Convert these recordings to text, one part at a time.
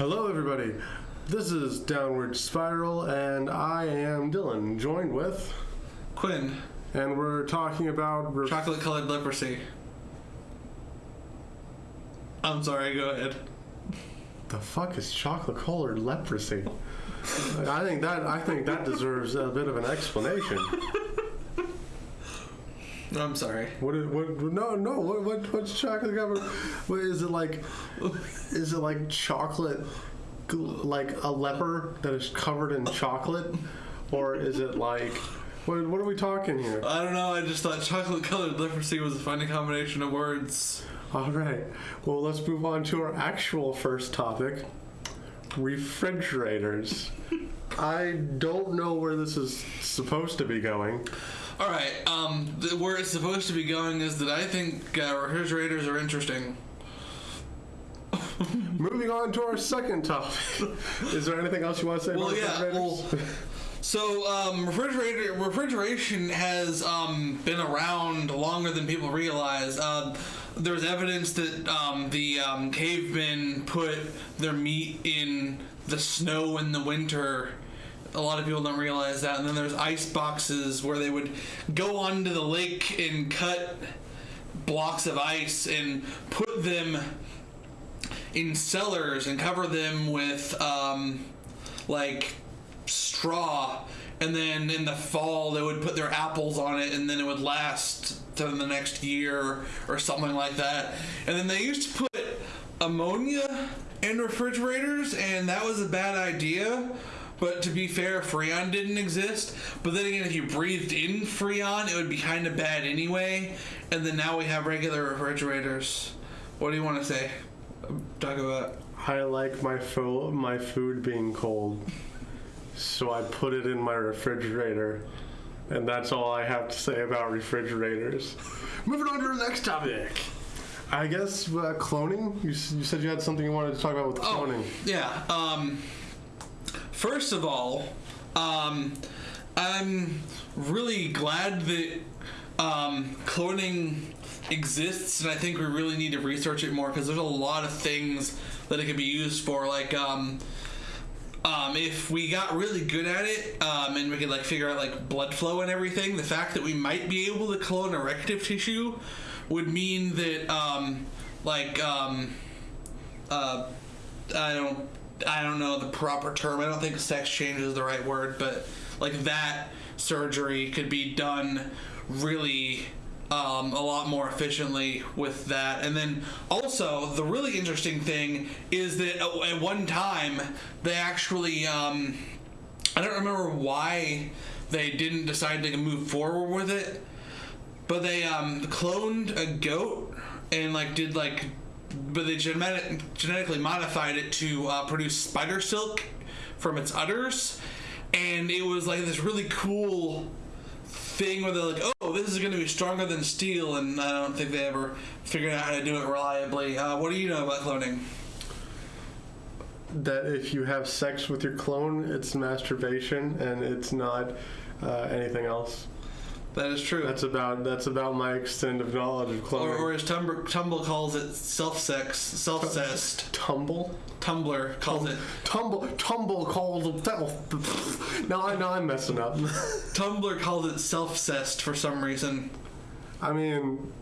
Hello, everybody. This is Downward Spiral, and I am Dylan, joined with, Quinn, and we're talking about. Re- chocolate colored leprosy. I'm sorry, go ahead. the fuck is chocolate colored leprosy? I think that I think that deserves a bit of an explanation. I'm sorry. What? Is, what? No, no. What? what what's chocolate covered? What is it like? Is it like chocolate? Like a leper that is covered in chocolate, or is it like? What, what are we talking here? I don't know, I just thought chocolate colored leprosy was a funny combination of words. All right. Well, let's move on to our actual first topic refrigerators. I don't know where this is supposed to be going. Alright, um, the, where it's supposed to be going is that I think uh, refrigerators are interesting. Moving on to our second topic. Is there anything else you want to say Well, about yeah, refrigerators? well, so um, refrigerator refrigeration has um, been around longer than people realize. Um, there's evidence that um, the um, cavemen put their meat in the snow in the winter. A lot of people don't realize that. And then there's ice boxes where they would go onto the lake and cut blocks of ice and put them in cellars and cover them with um, like straw. And then in the fall they would put their apples on it and then it would last to the next year or something like that. And then they used to put ammonia in refrigerators and that was a bad idea. But to be fair freon didn't exist. But then again if you breathed in freon it would be kind of bad anyway. And then now we have regular refrigerators. What do you want to say talk about I like my fo- my food being cold, so I put it in my refrigerator, and that's all I have to say about refrigerators. Moving on to the next topic. I guess uh, cloning. You, s- you said you had something you wanted to talk about with Oh, cloning. yeah. Um, first of all, um, I'm really glad that um, cloning exists, and I think we really need to research it more because there's a lot of things that it could be used for. Like, um, um, if we got really good at it um, and we could like figure out like blood flow and everything, the fact that we might be able to clone erective tissue would mean that um, like um, uh, I don't I don't know the proper term. I don't think sex change is the right word, but like that surgery could be done really um, a lot more efficiently with that. And then also the really interesting thing is that at one time they actually um, I don't remember why they didn't decide to move forward with it, but they um, cloned a goat and like did like but they genetic, genetically modified it to uh, produce spider silk from its udders and it was like this really cool thing where they're like oh this is going to be stronger than steel and i don't think they ever figured out how to do it reliably uh, what do you know about cloning That if you have sex with your clone, it's masturbation, and it's not uh, anything else. That is true That's about that's about my extent of knowledge of cloning. or, or as Tumblr, Tumble calls it self-sex self-cessed Tumble. Tumblr calls it Tumble, tumble calls himself. now I know I'm messing up. Tumblr calls it self-cessed for some reason I mean,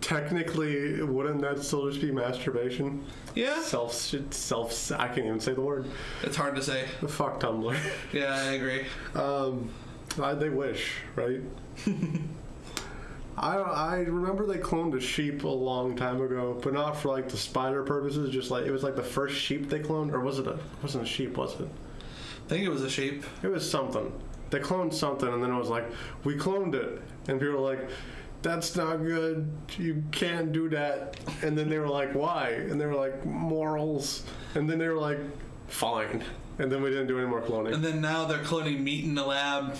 technically, wouldn't that still just be masturbation? yeah Self, self. I can't even say the word. it's hard to say Fuck Tumblr. yeah i agree Um, I, they wish, right? I I remember they cloned a sheep a long time ago, but not for like the spider purposes. Just like it was like the first sheep they cloned, or was it a wasn't a sheep? Was it? i think it was a sheep It was something. They cloned something, and then it was like, we cloned it, and people were like, that's not good. You can't do that. And then they were like, why? And they were like, morals. And then they were like, fine. And then we didn't do any more cloning. And then now they're cloning meat in the lab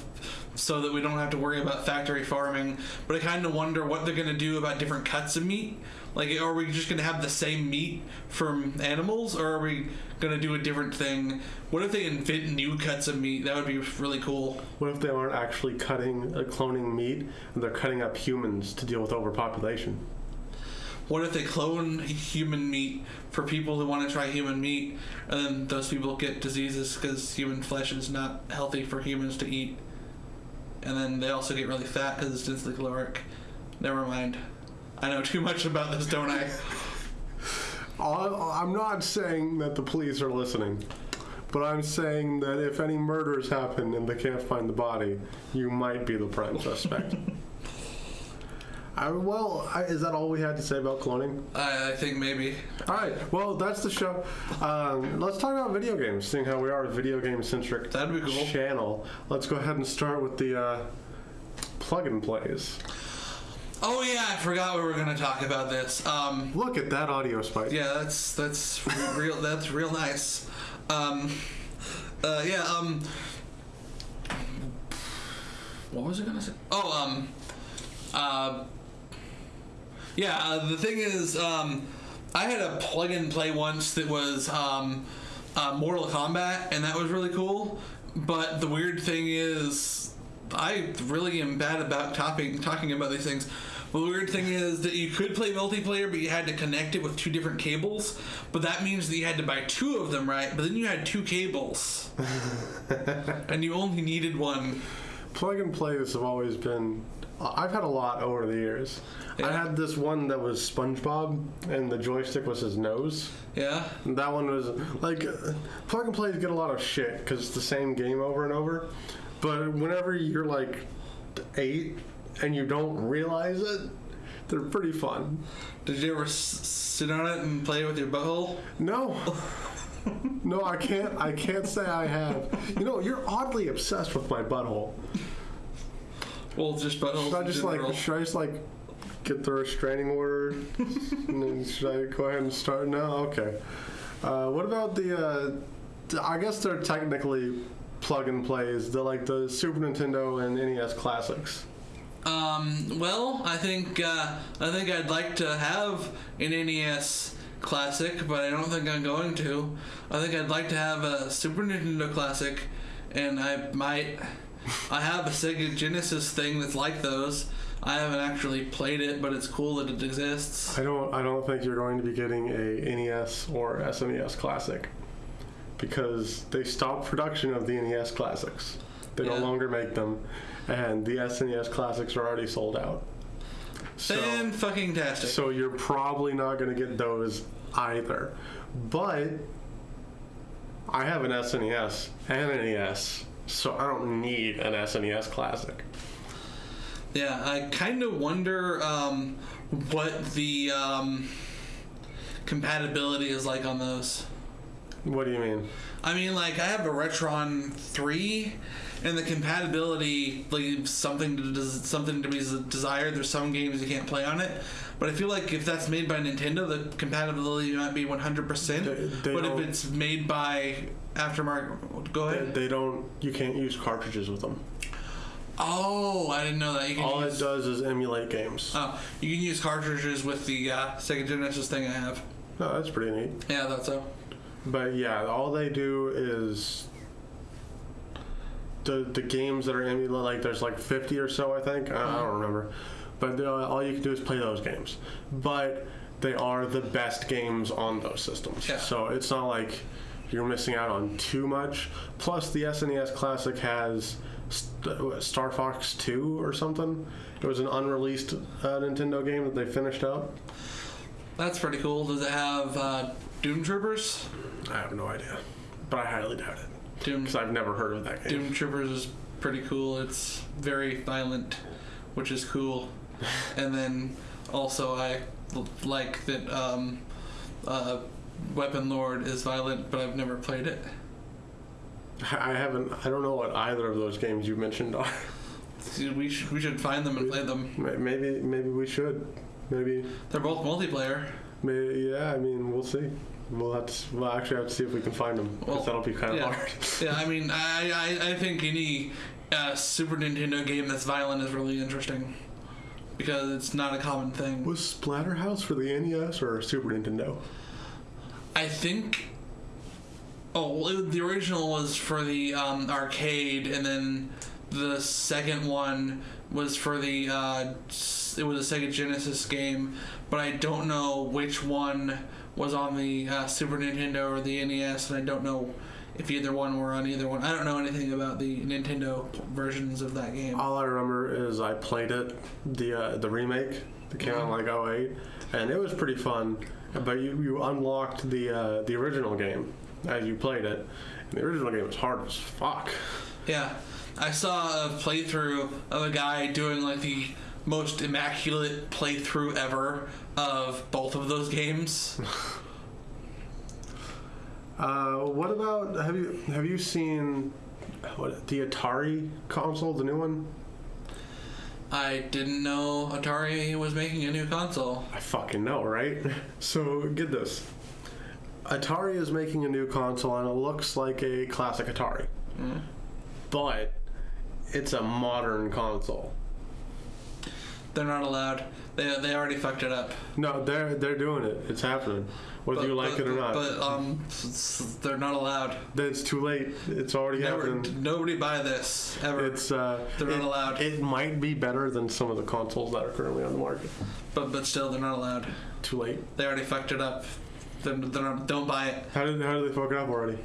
so that we don't have to worry about factory farming. But I kind of wonder what they're going to do about different cuts of meat. Like, are we just going to have the same meat from animals, or are we going to do a different thing? What if they invent new cuts of meat? That would be really cool. What if they aren't actually cutting, uh, cloning meat, and they're cutting up humans to deal with overpopulation? What if they clone human meat for people who want to try human meat, and then those people get diseases because human flesh is not healthy for humans to eat, and then they also get really fat because it's densely caloric. Never mind. I know too much about this, don't I? I- I'm not saying that the police are listening, but I'm saying that if any murders happen and they can't find the body, you might be the prime suspect. I, well, I, is that all we had to say about cloning? I, I think maybe. All right. Well, that's the show. Um, let's talk about video games, seeing how we are a video game centric That'd be cool. channel. Let's go ahead and start with the uh, plug and plays. Oh yeah, I forgot we were gonna talk about this. Um, Look at that audio spike. yeah, that's that's real. That's real nice. Um, uh, yeah. Um, what was I gonna say? Oh, um, uh, yeah. Uh, the thing is, um, I had a plug and play once that was um, uh, Mortal Kombat, and that was really cool. But the weird thing is, I really am bad about talking talking about these things. The weird thing is that you could play multiplayer, but you had to connect it with two different cables. But that means that you had to buy two of them, right? But then you had two cables, and you only needed one. Plug and plays have always been. I've had a lot over the years. I had this one that was SpongeBob, and the joystick was his nose. Yeah. And that one was like plug and plays get a lot of shit because it's the same game over and over. But whenever you're like eight and you don't realize it, they're pretty fun. Did you ever s- sit on it and play it with your butthole? No. No, I can't. I can't say I have. You know, you're oddly obsessed with my butthole. Well, just buttholes. Should I just general. like? Should I just like get the restraining order? and then should I go ahead and start now? Okay. Uh, what about the? Uh, I guess they're technically plug and plays. They're like the Super Nintendo and NES classics. Um, well, I think uh, I think I'd like to have an NES classic, but I don't think I'm going to. I think I'd like to have a Super Nintendo classic, and I might. I have a Sega Genesis thing that's like those. I haven't actually played it, but it's cool that it exists. I don't. I don't think you're going to be getting a NES or SNES classic because they stopped production of the NES classics. They Yeah. no longer make them, and the SNES classics are already sold out. So, fucking tastic. so you're probably not going to get those either. But I have an SNES and an NES, so I don't need an SNES classic. Yeah, I kind of wonder um, what the um, compatibility is like on those. What do you mean? I mean, like I have a Retron three, and the compatibility leaves something to des- something to be des- desired. There's some games you can't play on it, but I feel like if that's made by Nintendo, the compatibility might be 100. percent But if it's made by aftermarket, go ahead. they don't. You can't use cartridges with them. Oh, I didn't know that. You can All use, it does is emulate games. Oh, you can use cartridges with the uh, Sega Genesis thing I have. Oh, that's pretty neat. Yeah, that's so. But yeah, all they do is the the games that are emulated. Like there's like 50 or so, I think. I, I don't remember. But they- all you can do is play those games. But they are the best games on those systems. Yeah. So it's not like you're missing out on too much. Plus, the SNES Classic has St- Star Fox 2 or something. It was an unreleased uh, Nintendo game that they finished up. That's pretty cool. Does it have uh, Doom Troopers? I have no idea, but I highly doubt it Doom because I've never heard of that game. Doom Troopers is pretty cool. It's very violent, which is cool. and then also I l- like that um, uh, Weapon Lord is violent, but I've never played it. I haven't. I don't know what either of those games you mentioned are. See, We should we should find them and play them. Maybe maybe we should. Maybe They're both multiplayer. maybe yeah. I mean, we'll see. We'll have to. We'll actually have to see if we can find them because Well, that'll be kind of yeah. hard. Yeah, I mean, I I, I think any uh, Super Nintendo game that's violent is really interesting because it's not a common thing. Was Splatterhouse for the NES or Super Nintendo? I think. Oh, it- the original was for the um, arcade, and then the second one was for the uh, it was a Sega Genesis game, but I don't know which one was on the uh, Super Nintendo or the NES, and I don't know if either one were on either one. I don't know anything about the Nintendo versions of that game. All I remember is I played it, the uh, the remake that came out in like 08, and it was pretty fun. But you, you unlocked the uh, the original game as you played it. And the original game was hard as fuck. Yeah, I saw a playthrough of a guy doing like the most immaculate playthrough ever of both of those games. Uh, what about have you have you seen what the Atari console, the new one? I didn't know Atari was making a new console. I fucking know, right? So get this. Atari is making a new console and it looks like a classic Atari. Mm. But it's a modern console. They're not allowed. They, they already fucked it up. No, they're they're doing it. It's happening. Whether But- you like but- it or not. But um, they're not allowed. it's too late. It's already Never, happening. nobody buy this ever. It's uh They're not it, allowed. It might be better than some of the consoles that are currently on the market. but but still, they're not allowed. Too late. They already fucked it up. They're, they're not, don't buy it. How did how did they fuck it up already?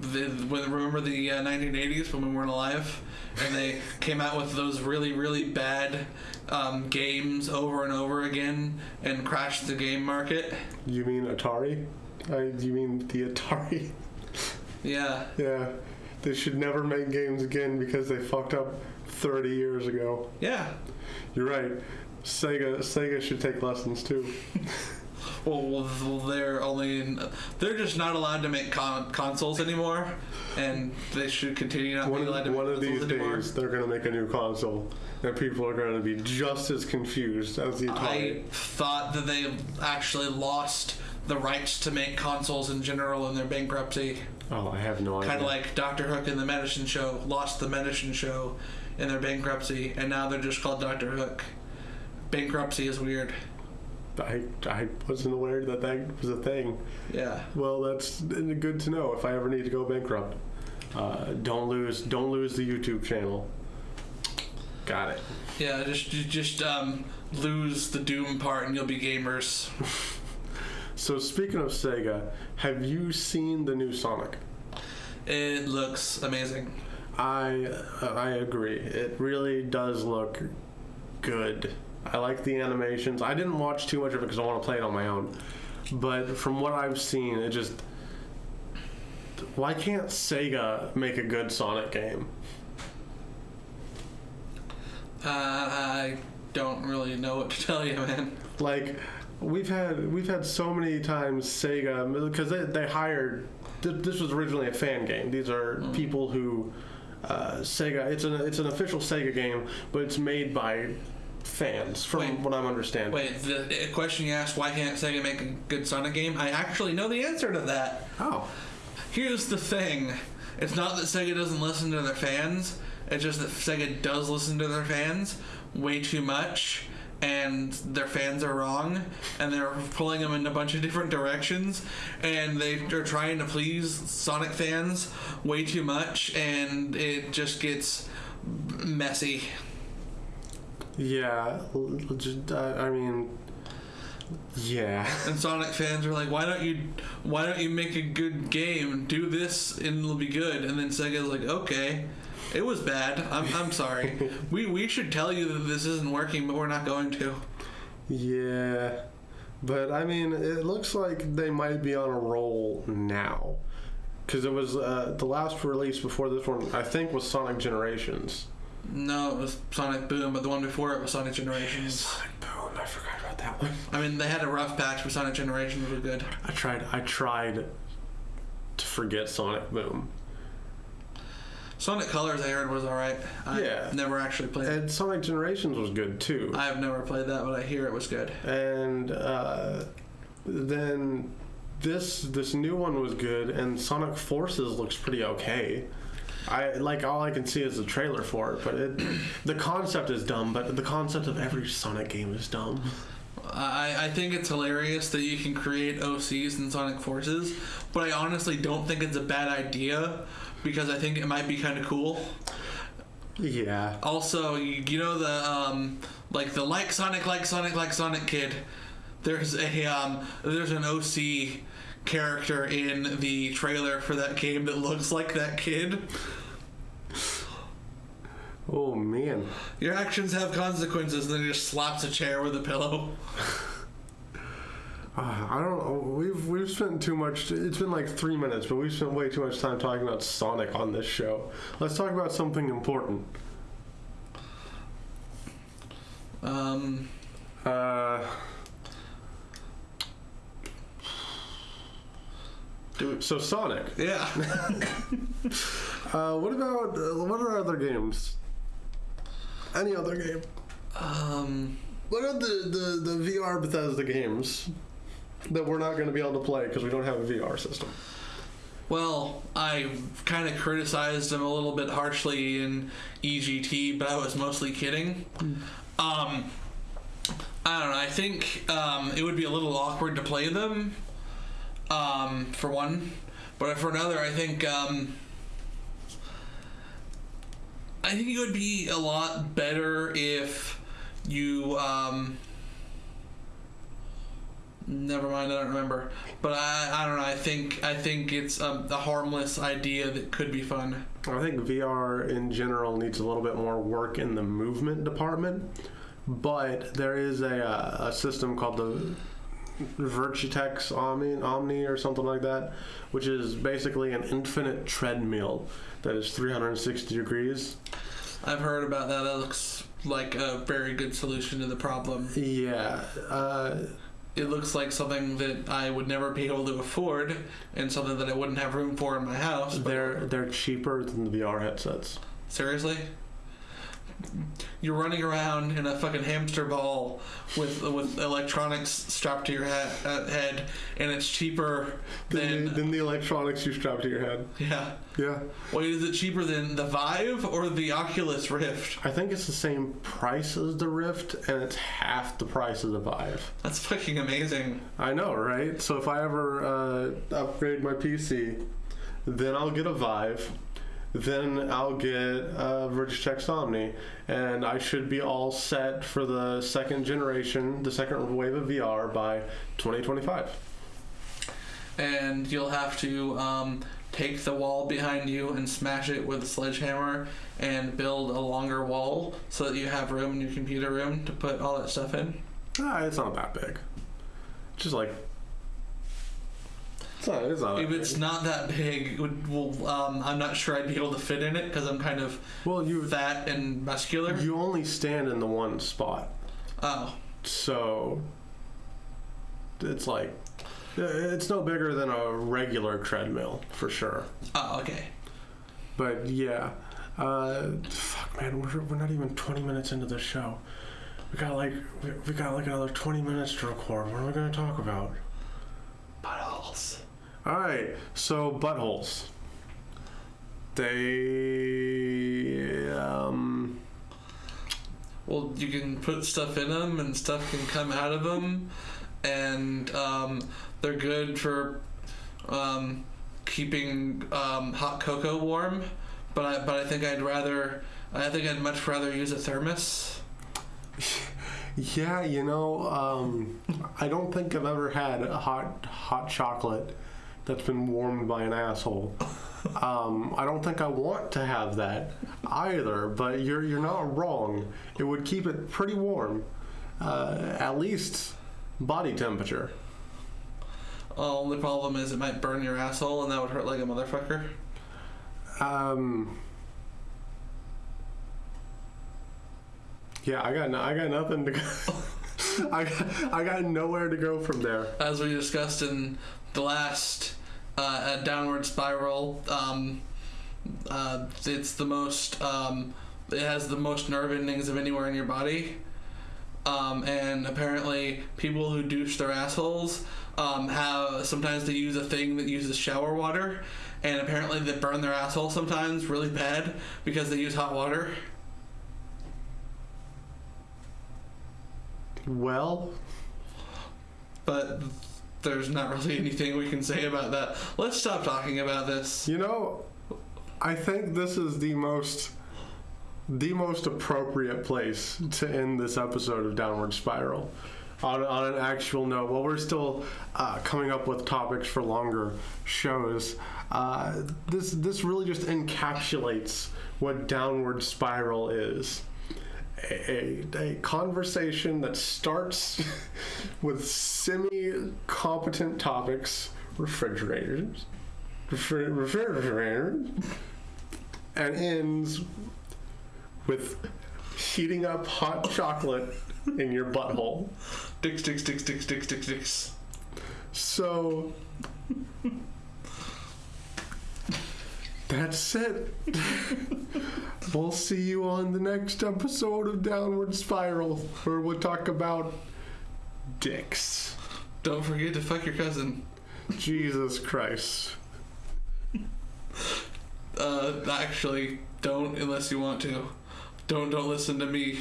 The, when, remember the uh, 1980s when we weren't alive and they came out with those really really bad um, games over and over again and crashed the game market You mean Atari? I, you mean the Atari? yeah Yeah, they should never make games again because they fucked up 30 years ago. yeah You're right. Sega Sega should take lessons too. well, they're only in, they're just not allowed to make con- consoles anymore and they should continue not One being allowed to make one of consoles these anymore days, they're gonna make a new console, and people are gonna be just as confused as the I thought that they actually lost the rights to make consoles in general in their bankruptcy oh, I have no idea. kind of like Doctor Hook and the Medicine Show lost the Medicine Show in their bankruptcy, and now they're just called Doctor Hook. Bankruptcy is weird. I, I wasn't aware that that was a thing. Yeah. Well, that's good to know if I ever need to go bankrupt. Uh, don't lose don't lose the YouTube channel. Got it. Yeah. Just just um, lose the Doom part, and you'll be gamers. So speaking of Sega, have you seen the new Sonic? It looks amazing. I I agree. It really does look good. I like the animations. I didn't watch too much of it because I want to play it on my own. But from what I've seen, it just why can't Sega make a good Sonic game? Uh, I don't really know what to tell you, man. Like we've had we've had so many times Sega because they, they hired th- this was originally a fan game. These are people who uh, Sega. It's an it's an official Sega game, but it's made by fans, from Wait. what I'm understanding. Wait, the the question you asked, why can't Sega make a good Sonic game? I actually know the answer to that. Oh, Here's the thing. It's not that Sega doesn't listen to their fans. It's just that Sega does listen to their fans way too much, and their fans are wrong, and they're pulling them in a bunch of different directions, and they are trying to please Sonic fans way too much, and it just gets messy. Yeah. l- l- Just, I mean, yeah. And Sonic fans are like, "Why don't you, why don't you make a good game? Do this, and it'll be good." And then Sega's like, "Okay, it was bad. I'm, I'm sorry. we we should tell you that this isn't working, but we're not going to." Yeah. But I mean, it looks like they might be on a roll now. Because it was uh, the last release before this one, I think, was Sonic Generations. No, it was Sonic Boom, but the one before it was Sonic Generations. Sonic Boom, I forgot about that one. I mean, they had a rough patch, but Sonic Generations was good. I tried. I tried to forget Sonic Boom, Sonic Colors, I heard, was all right. I Yeah. never actually played. it. and Sonic Generations was good too. I've never played that, but I hear it was good. and uh, then this this new one was good, and Sonic Forces looks pretty okay. I like all I can see is the trailer for it, but it the concept is dumb. But the concept of every Sonic game is dumb. I, I think it's hilarious that you can create OCs in Sonic Forces, but I honestly don't think it's a bad idea because I think it might be kind of cool. Yeah. Also, you, you know the um, like the like Sonic, like Sonic, like Sonic kid. There's a um, there's an OC character in the trailer for that game that looks like that kid. Oh man. Your actions have consequences, and then he just slaps a chair with a pillow. Uh, I don't. We've we've spent too much. It's been like three minutes, but we've spent way too much time talking about Sonic on this show. Let's talk about something important. Um, Uh, do so Sonic. yeah. Uh, what about uh, what are other games? Any other game? um, What are the the, the VR Bethesda games that we're not going to be able to play because we don't have a VR system? well, I kind of criticized him a little bit harshly in EGT, but I was mostly kidding. Um, I don't know. I think um, it would be a little awkward to play them. Um, for one, but for another, I think um, I think it would be a lot better if you. Um, never mind, I don't remember. But I, I don't know. I think I think it's a, a harmless idea that could be fun. I think VR in general needs a little bit more work in the movement department, but there is a, uh, a system called the Virtuix Omni, Omni or something like that, which is basically an infinite treadmill that is 360 degrees. I've heard about that. That looks like a very good solution to the problem. Yeah, uh, It looks like something that I would never be able to afford, and something that I wouldn't have room for in my house. they're they're cheaper than the VR headsets. Seriously? You're running around in a fucking hamster ball with with electronics strapped to your head, uh, head and it's cheaper Than, than the, than the electronics you strap to your head. yeah. Yeah, Wait, is it cheaper than the Vive or the Oculus Rift? I think it's the same price as the Rift, and it's half the price of the Vive. That's fucking amazing. I know, right? So if I ever uh, upgrade my PC, then I'll get a Vive, then I'll get a Virtuix Omni, and I should be all set for the second generation, the second wave of VR by 2025. And you'll have to um, take the wall behind you and smash it with a sledgehammer and build a longer wall so that you have room in your computer room to put all that stuff in. Ah, it's not that big. Just like. It's not, it's not If that it's big. not that big, well, um, I'm not sure I'd be able to fit in it because I'm kind of Well, you fat and muscular. you only stand in the one spot, oh, so it's like it's no bigger than a regular treadmill for sure. oh, okay. But yeah, uh, fuck man, we're, we're not even 20 minutes into the show. We got like we, we got like another 20 minutes to record. What are we gonna talk about? All right, so buttholes. They um Well, you can put stuff in them, and stuff can come out of them, and um, they're good for um, keeping um, hot cocoa warm. But I, but I think I'd rather, I think I'd much rather use a thermos. yeah, you know, um, I don't think I've ever had a hot hot chocolate that's been warmed by an asshole. Um, I don't think I want to have that either. But you're you're not wrong. It would keep it pretty warm, uh, at least body temperature. Oh, only problem is it might burn your asshole, and that would hurt like a motherfucker. Um. Yeah, I got no, I got nothing to go. I I got nowhere to go from there. As we discussed in the last uh, a downward spiral, um, uh, it's the most. Um, it has the most nerve endings of anywhere in your body. Um, and apparently, people who douche their assholes um, have sometimes they use a thing that uses shower water, and apparently they burn their asshole sometimes really bad because they use hot water. Well, But there's not really anything we can say about that. Let's stop talking about this. you know, I think this is the most the most appropriate place to end this episode of Downward Spiral. On, on an actual note, while we're still uh, coming up with topics for longer shows, uh, this this really just encapsulates what Downward Spiral is. A, a, a conversation that starts with semi competent topics, refrigerators, refri- refrigerators, and ends with heating up hot chocolate in your butthole. Dicks, dicks, dicks, dicks, dicks, dicks, dicks. So that's it. we'll see you on the next episode of Downward Spiral, where we'll talk about dicks. Don't forget to fuck your cousin. Jesus Christ. Uh, actually, don't unless you want to. Don't don't listen to me.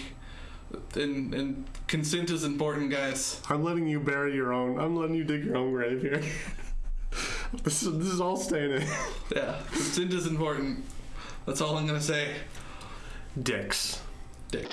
And and consent is important, guys. I'm letting you bury your own. I'm letting you dig your own grave here. this is this is all staying in. Yeah, consent is important. That's all I'm gonna say. Dicks. Dick.